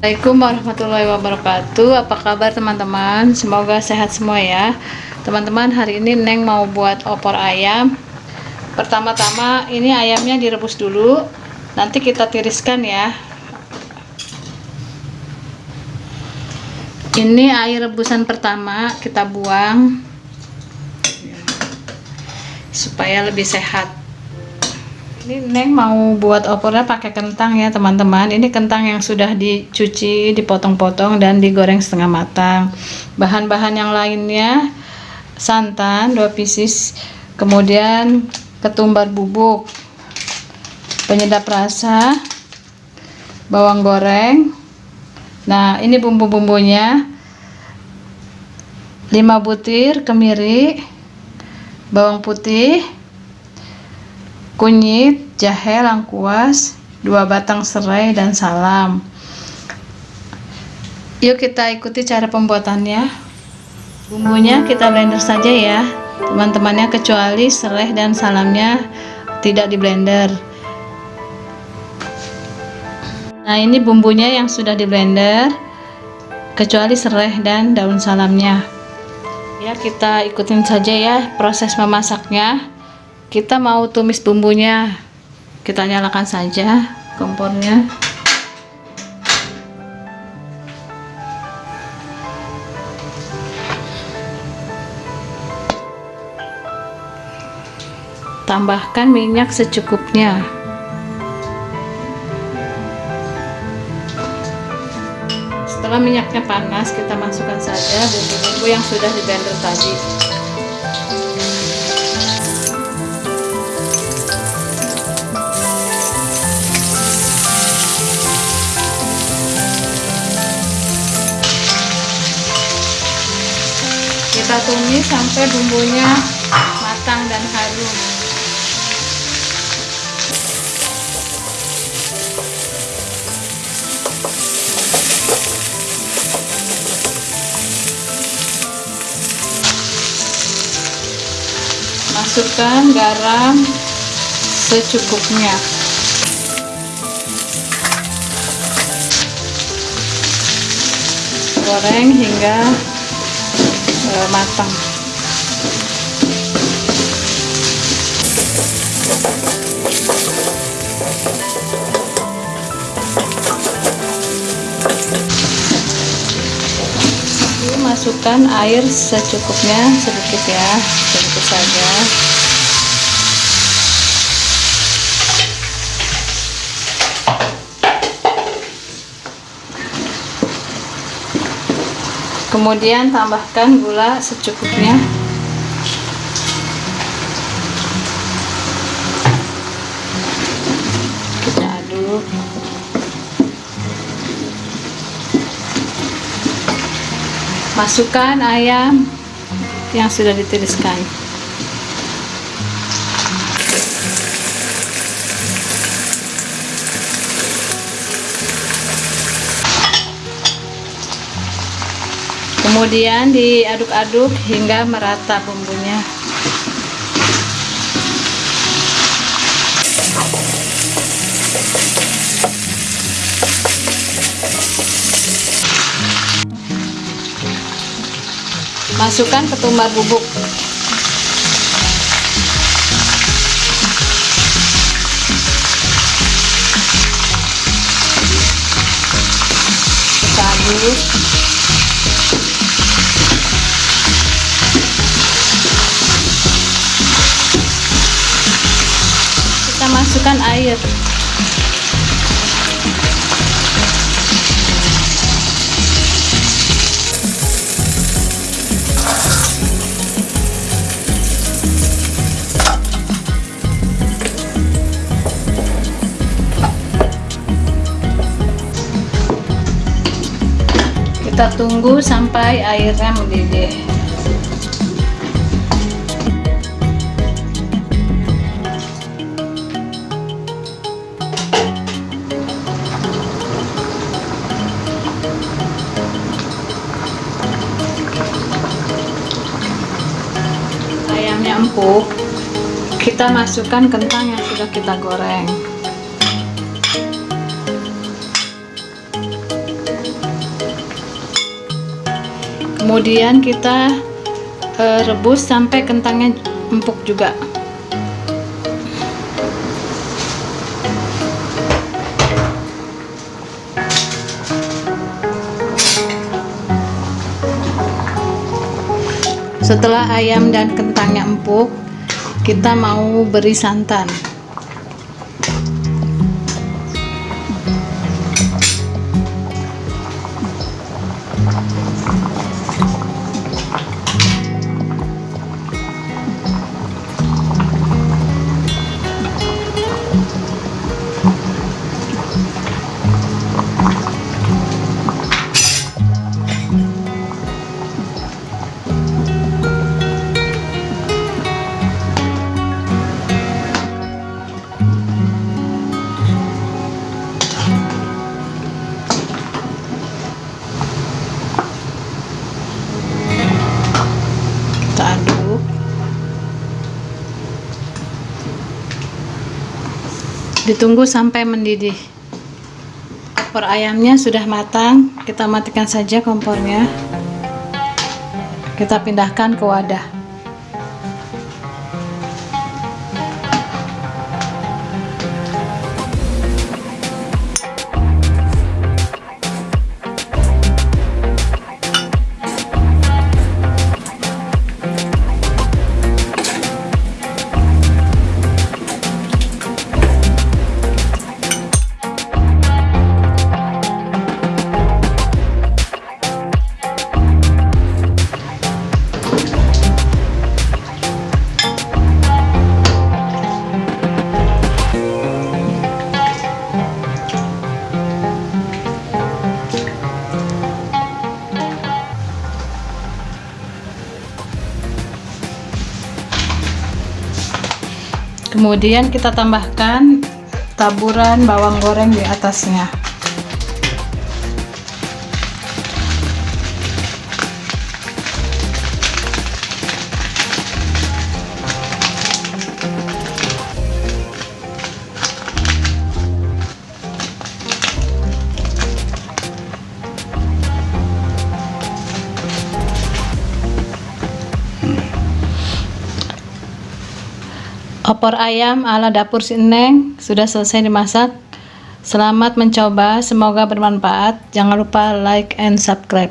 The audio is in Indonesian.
Assalamualaikum warahmatullahi wabarakatuh. Apa kabar teman-teman? Semoga sehat semua ya. Teman-teman hari ini Neng mau buat opor ayam. Pertama-tama ini ayamnya direbus dulu. Nanti kita tiriskan ya. Ini air rebusan pertama Kita buang Supaya lebih sehat ini Neng mau buat opornya pakai kentang ya teman-teman. Ini kentang yang sudah dicuci dipotong-potong dan digoreng setengah matang. Bahan-bahan yang lainnya santan 2 pieces kemudian ketumbar bubuk penyedap rasa bawang goreng. Nah ini bumbu-bumbunya. 5 butir kemiri bawang putih kunyit, jahe, lengkuas, dua batang serai, dan salam. Yuk kita ikuti cara pembuatannya. Bumbunya kita blender saja ya, teman-temannya kecuali serai dan salamnya tidak di blender. Nah ini bumbunya yang sudah di blender, kecuali serai dan daun salamnya. Ya kita ikutin saja ya proses memasaknya kita mau tumis bumbunya. Kita nyalakan saja kompornya. Tambahkan minyak secukupnya. Setelah minyaknya panas kita masukkan saja bumbu-bumbu yang sudah di blender tadi kita tumis sampai bumbunya matang dan harum. Masukkan garam secukupnya. Goreng hingga matang. Masukkan air secukupnya sedikit ya sedikit saja kemudian tambahkan gula secukupnya. Kita aduk. Masukkan ayam yang sudah ditiriskan kemudian diaduk-aduk hingga merata bumbunya. Masukkan ketumbar bubuk. Kita masukkan air. Kita tunggu sampai airnya mendidih empuk kita masukkan kentang yang sudah kita goreng. Kemudian kita eh, rebus sampai kentangnya empuk juga. Setelah ayam dan kentangnya empuk kita mau beri santan ditunggu sampai mendidih. Opor ayamnya sudah matang. Kita matikan saja kompornya. Kita pindahkan ke wadah kemudian kita tambahkan taburan bawang goreng di atasnya opor ayam ala dapur Sineng sudah selesai dimasak. Selamat mencoba semoga bermanfaat. Jangan lupa like and subscribe